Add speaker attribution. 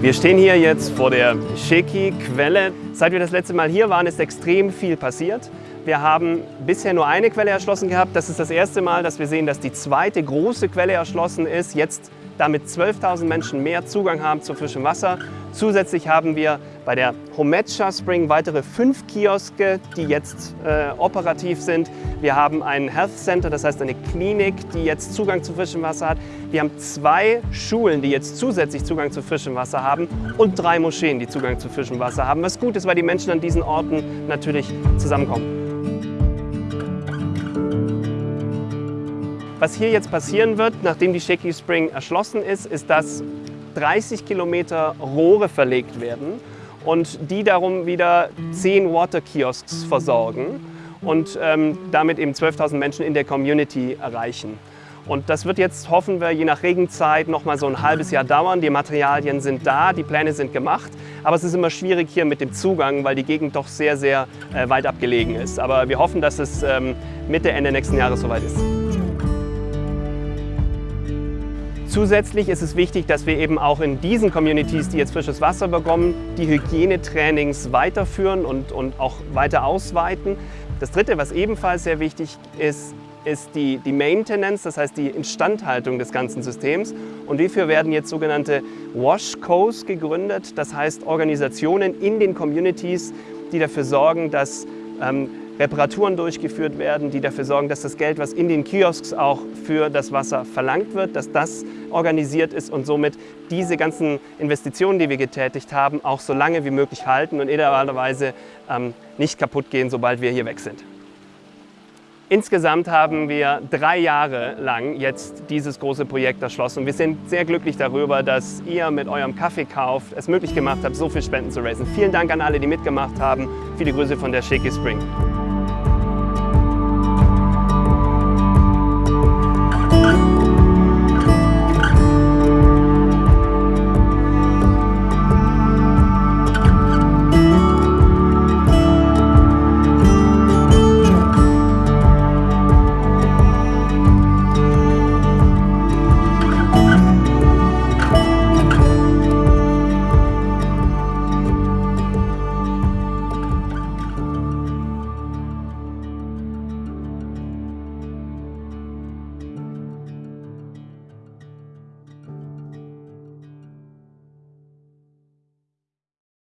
Speaker 1: Wir stehen hier jetzt vor der Sheki-Quelle. Seit wir das letzte Mal hier waren, ist extrem viel passiert. Wir haben bisher nur eine Quelle erschlossen gehabt. Das ist das erste Mal, dass wir sehen, dass die zweite große Quelle erschlossen ist. Jetzt damit 12.000 Menschen mehr Zugang haben zu frischem Wasser. Zusätzlich haben wir bei der Homecha Spring weitere fünf Kioske, die jetzt äh, operativ sind. Wir haben ein Health Center, das heißt eine Klinik, die jetzt Zugang zu frischem Wasser hat. Wir haben zwei Schulen, die jetzt zusätzlich Zugang zu frischem Wasser haben und drei Moscheen, die Zugang zu frischem Wasser haben. Was gut ist, weil die Menschen an diesen Orten natürlich zusammenkommen. Was hier jetzt passieren wird, nachdem die Shaky Spring erschlossen ist, ist, dass 30 Kilometer Rohre verlegt werden und die darum wieder 10 Water Kiosks versorgen und ähm, damit eben 12.000 Menschen in der Community erreichen. Und das wird jetzt, hoffen wir, je nach Regenzeit noch mal so ein halbes Jahr dauern. Die Materialien sind da, die Pläne sind gemacht. Aber es ist immer schwierig hier mit dem Zugang, weil die Gegend doch sehr, sehr äh, weit abgelegen ist. Aber wir hoffen, dass es ähm, Mitte, Ende nächsten Jahres soweit ist. Zusätzlich ist es wichtig, dass wir eben auch in diesen Communities, die jetzt frisches Wasser bekommen, die Hygienetrainings weiterführen und, und auch weiter ausweiten. Das Dritte, was ebenfalls sehr wichtig ist, ist die, die Maintenance, das heißt die Instandhaltung des ganzen Systems. Und hierfür werden jetzt sogenannte Washcos gegründet, das heißt Organisationen in den Communities, die dafür sorgen, dass ähm, Reparaturen durchgeführt werden, die dafür sorgen, dass das Geld, was in den Kiosks auch für das Wasser verlangt wird, dass das organisiert ist und somit diese ganzen Investitionen, die wir getätigt haben, auch so lange wie möglich halten und idealerweise ähm, nicht kaputt gehen, sobald wir hier weg sind. Insgesamt haben wir drei Jahre lang jetzt dieses große Projekt erschlossen. Wir sind sehr glücklich darüber, dass ihr mit eurem Kaffeekauf es möglich gemacht habt, so viel Spenden zu raisen. Vielen Dank an alle, die mitgemacht haben. Viele Grüße von der Shaky Spring.